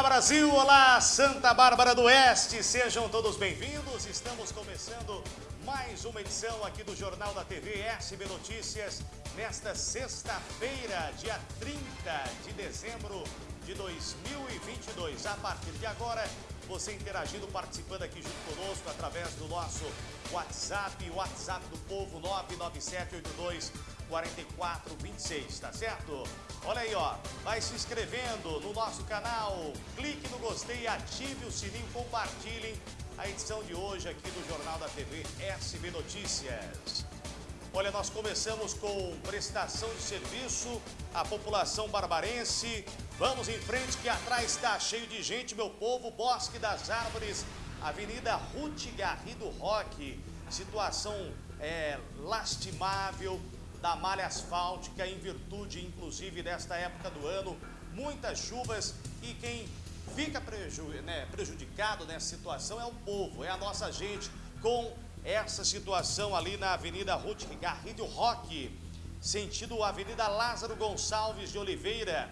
Olá Brasil, olá Santa Bárbara do Oeste, sejam todos bem-vindos. Estamos começando mais uma edição aqui do Jornal da TV SB Notícias nesta sexta-feira, dia 30 de dezembro de 2022. A partir de agora, você interagindo, participando aqui junto conosco através do nosso WhatsApp, WhatsApp do povo 99782 4426, tá certo? Olha aí, ó, vai se inscrevendo no nosso canal, clique no gostei, ative o sininho, compartilhem a edição de hoje aqui do Jornal da TV SB Notícias. Olha, nós começamos com prestação de serviço à população barbarense. Vamos em frente que atrás está cheio de gente, meu povo. Bosque das Árvores, Avenida Ruth Garrido Roque. Situação é, lastimável da malha asfáltica em virtude, inclusive, desta época do ano. Muitas chuvas e quem fica preju né, prejudicado nessa situação é o povo, é a nossa gente com essa situação ali na Avenida Ruth Garrido Roque, sentido Avenida Lázaro Gonçalves de Oliveira.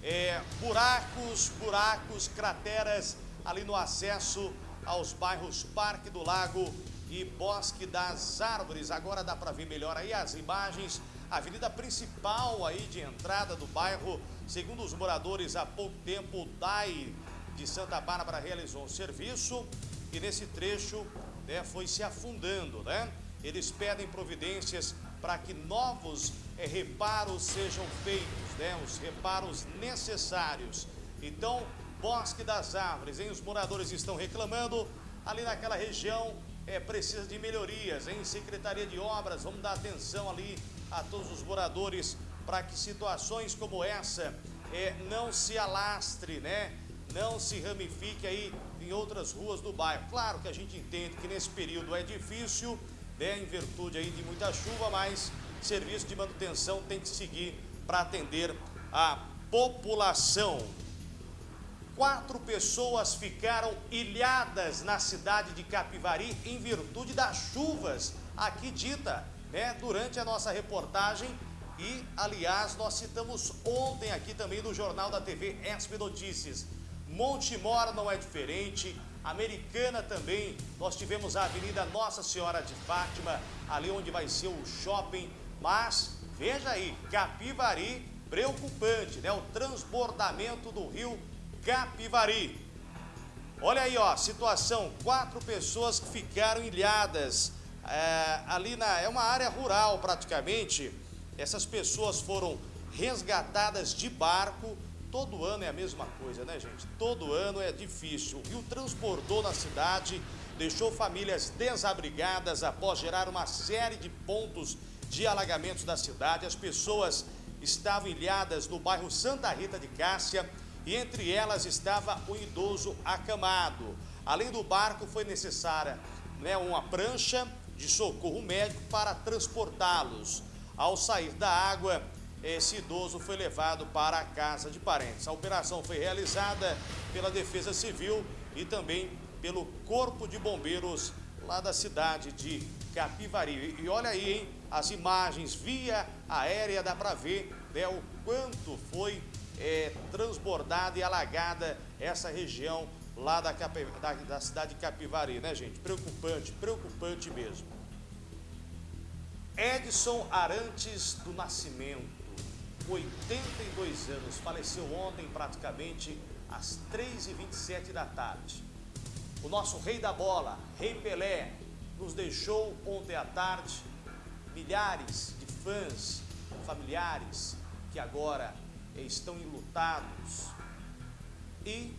É, buracos, buracos, crateras ali no acesso aos bairros Parque do Lago e Bosque das Árvores. Agora dá para ver melhor aí as imagens. Avenida principal aí de entrada do bairro, segundo os moradores, há pouco tempo o DAI de Santa Bárbara realizou um serviço e nesse trecho né, foi se afundando, né? Eles pedem providências para que novos é, reparos sejam feitos, né? Os reparos necessários. Então, Bosque das Árvores, hein? Os moradores estão reclamando ali naquela região é, precisa de melhorias, em Secretaria de Obras, vamos dar atenção ali a todos os moradores para que situações como essa é, não se alastre, né? Não se ramifique aí em outras ruas do bairro. Claro que a gente entende que nesse período é difícil, né, em virtude aí de muita chuva, mas serviço de manutenção tem que seguir para atender a população. Quatro pessoas ficaram ilhadas na cidade de Capivari em virtude das chuvas aqui dita, né, durante a nossa reportagem e, aliás, nós citamos ontem aqui também no Jornal da TV SB Notícias. Montemor não é diferente, Americana também, nós tivemos a Avenida Nossa Senhora de Fátima, ali onde vai ser o shopping, mas veja aí, Capivari, preocupante, né? O transbordamento do rio Capivari. Olha aí, ó, situação, quatro pessoas que ficaram ilhadas é, ali na, é uma área rural praticamente, essas pessoas foram resgatadas de barco, Todo ano é a mesma coisa, né, gente? Todo ano é difícil. O rio transbordou na cidade, deixou famílias desabrigadas após gerar uma série de pontos de alagamentos da cidade. As pessoas estavam ilhadas no bairro Santa Rita de Cássia e entre elas estava um idoso acamado. Além do barco, foi necessária né, uma prancha de socorro médico para transportá-los. Ao sair da água, esse idoso foi levado para a casa de parentes. A operação foi realizada pela Defesa Civil e também pelo Corpo de Bombeiros lá da cidade de Capivari. E olha aí, hein, as imagens via aérea dá para ver né, o quanto foi é, transbordada e alagada essa região lá da, da, da cidade de Capivari, né, gente? Preocupante, preocupante mesmo. Edson Arantes do Nascimento 82 anos, faleceu ontem praticamente às 3h27 da tarde. O nosso rei da bola, Rei Pelé, nos deixou ontem à tarde milhares de fãs, familiares que agora estão enlutados e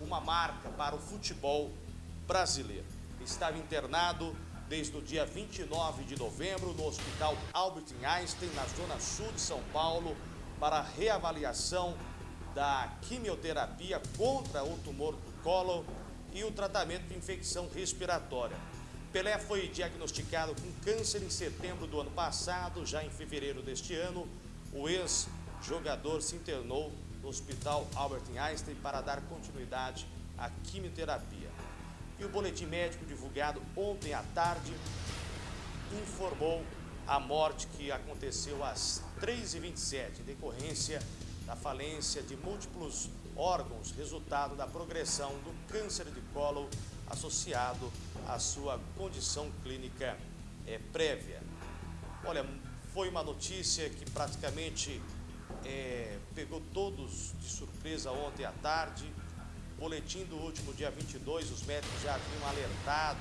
uma marca para o futebol brasileiro. Estava internado desde o dia 29 de novembro no Hospital Albert Einstein, na zona sul de São Paulo, para reavaliação da quimioterapia contra o tumor do colo e o tratamento de infecção respiratória. Pelé foi diagnosticado com câncer em setembro do ano passado, já em fevereiro deste ano, o ex-jogador se internou no Hospital Albert Einstein para dar continuidade à quimioterapia. E o boletim médico divulgado ontem à tarde informou a morte que aconteceu às 3h27, em decorrência da falência de múltiplos órgãos, resultado da progressão do câncer de colo associado à sua condição clínica é, prévia. Olha, foi uma notícia que praticamente é, pegou todos de surpresa ontem à tarde. Boletim do último dia 22, os médicos já haviam alertado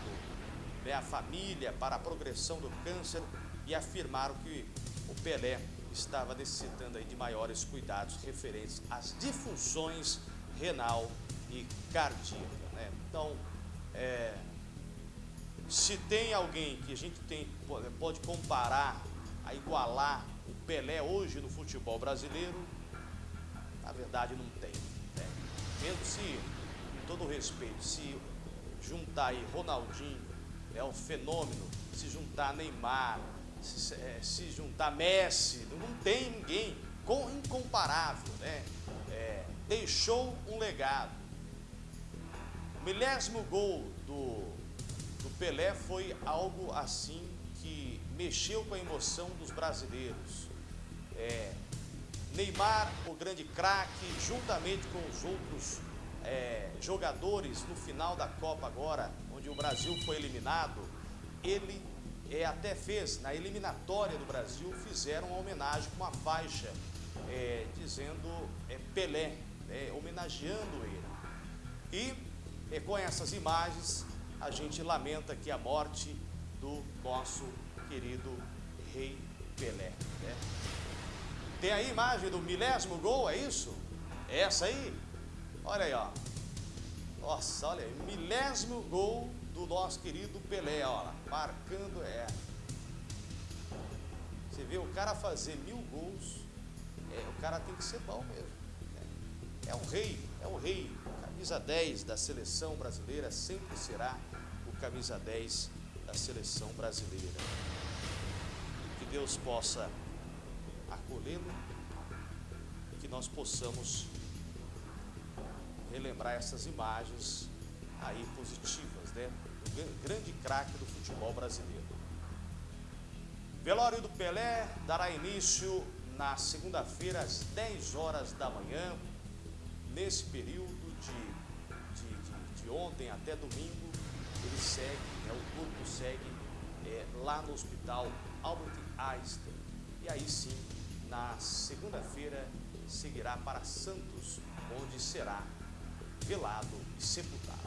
né, a família para a progressão do câncer e afirmaram que o Pelé estava necessitando aí de maiores cuidados referentes às disfunções renal e cardíaca. Né? Então, é, se tem alguém que a gente tem, pode comparar, a igualar o Pelé hoje no futebol brasileiro, na verdade não tem. Né? Mesmo se, com todo respeito, se juntar aí Ronaldinho, é o fenômeno, se juntar Neymar, se, é, se juntar Messi, não tem ninguém com, incomparável, né? É, deixou um legado. O milésimo gol do, do Pelé foi algo assim que mexeu com a emoção dos brasileiros. É, Neymar, o grande craque, juntamente com os outros é, jogadores no final da Copa agora, onde o Brasil foi eliminado, ele é, até fez, na eliminatória do Brasil, fizeram uma homenagem com uma faixa é, dizendo é, Pelé, é, homenageando ele. E é, com essas imagens, a gente lamenta aqui a morte do nosso querido Rei Pelé. Né? Tem aí a imagem do milésimo gol, é isso? É essa aí? Olha aí, ó. Nossa, olha aí, milésimo gol do nosso querido Pelé, ó, marcando é. Você vê o cara fazer mil gols, é, o cara tem que ser bom mesmo. É, é um rei, é um rei. Camisa 10 da seleção brasileira sempre será o camisa 10 da seleção brasileira. Que Deus possa acolhê-lo e que nós possamos relembrar essas imagens aí positivas, né? grande craque do futebol brasileiro. Velório do Pelé dará início na segunda-feira às 10 horas da manhã. Nesse período de, de, de, de ontem até domingo, ele segue, né, o corpo segue é, lá no hospital Albert Einstein. E aí sim, na segunda-feira, seguirá para Santos, onde será velado e sepultado.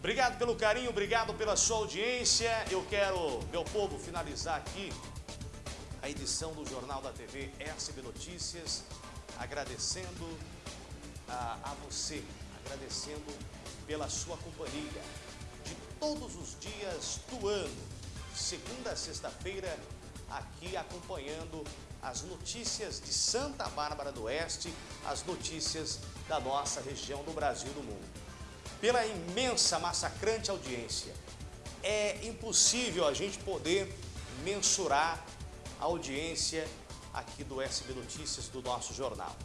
Obrigado pelo carinho, obrigado pela sua audiência. Eu quero, meu povo, finalizar aqui a edição do Jornal da TV SB Notícias, agradecendo a, a você, agradecendo pela sua companhia de todos os dias do ano, segunda a sexta-feira, aqui acompanhando as notícias de Santa Bárbara do Oeste, as notícias da nossa região do Brasil e do mundo pela imensa, massacrante audiência. É impossível a gente poder mensurar a audiência aqui do SB Notícias, do nosso jornal.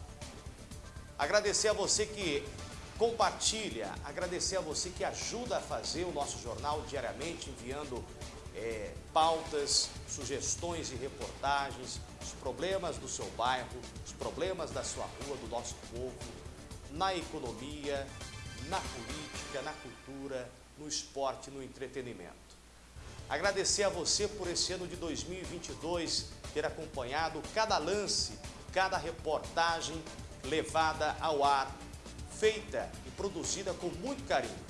Agradecer a você que compartilha, agradecer a você que ajuda a fazer o nosso jornal diariamente, enviando é, pautas, sugestões e reportagens, os problemas do seu bairro, os problemas da sua rua, do nosso povo, na economia, na política, na cultura, no esporte, no entretenimento. Agradecer a você por esse ano de 2022 ter acompanhado cada lance, cada reportagem levada ao ar, feita e produzida com muito carinho.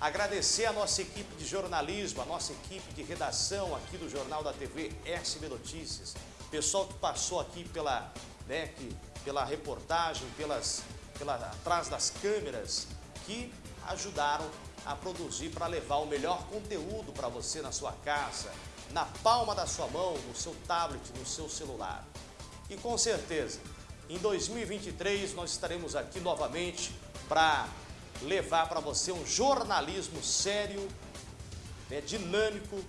Agradecer a nossa equipe de jornalismo, a nossa equipe de redação aqui do Jornal da TV SB Notícias, pessoal que passou aqui pela, né, que, pela reportagem, pelas, pela, atrás das câmeras, que ajudaram a produzir para levar o melhor conteúdo para você na sua casa, na palma da sua mão, no seu tablet, no seu celular. E com certeza, em 2023 nós estaremos aqui novamente para levar para você um jornalismo sério, né, dinâmico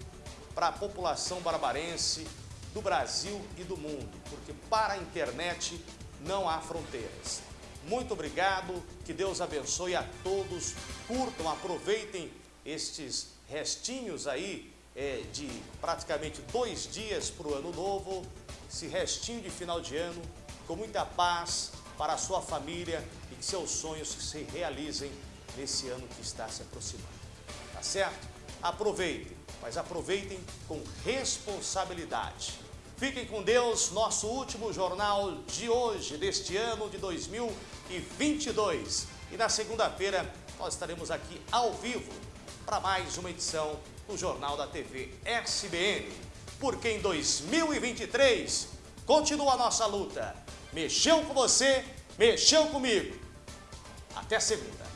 para a população barbarense do Brasil e do mundo, porque para a internet não há fronteiras. Muito obrigado, que Deus abençoe a todos. Curtam, aproveitem estes restinhos aí é, de praticamente dois dias para o ano novo, esse restinho de final de ano com muita paz para a sua família e que seus sonhos se realizem nesse ano que está se aproximando. Tá certo? Aproveitem, mas aproveitem com responsabilidade. Fiquem com Deus, nosso último jornal de hoje, deste ano de 2022. E na segunda-feira nós estaremos aqui ao vivo para mais uma edição do Jornal da TV SBN. Porque em 2023 continua a nossa luta. Mexeu com você, mexeu comigo. Até segunda.